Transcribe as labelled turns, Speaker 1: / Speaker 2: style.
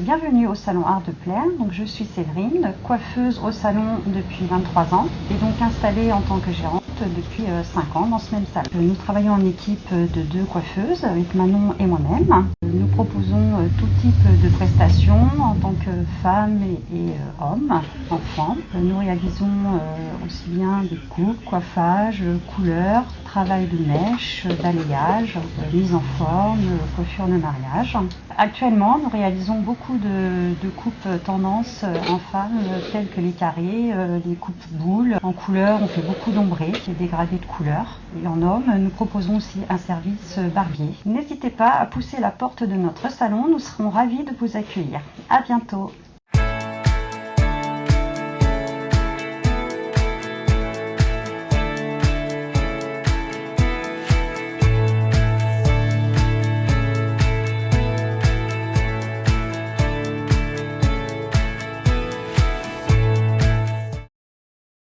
Speaker 1: bienvenue au salon Art de Plaire. Donc, je suis Séverine, coiffeuse au salon depuis 23 ans et donc installée en tant que gérante depuis 5 ans dans ce même salon. Nous travaillons en équipe de deux coiffeuses avec Manon et moi-même. Nous proposons tout type de prestations en tant que femmes et, hommes, enfants. Nous réalisons aussi bien des coupes, coiffages, couleurs, travail de mèche, balayage, mise en forme, coiffure de mariage. Actuellement, nous réalisons beaucoup de, coupes tendance en femmes telles que les carrés, les coupes boules. En couleur, on fait beaucoup d'ombrés, des dégradés de couleurs. Et en homme, nous proposons aussi un service barbier. N'hésitez pas à pousser la porte de notre salon, nous serons ravis de vous accueillir. À bientôt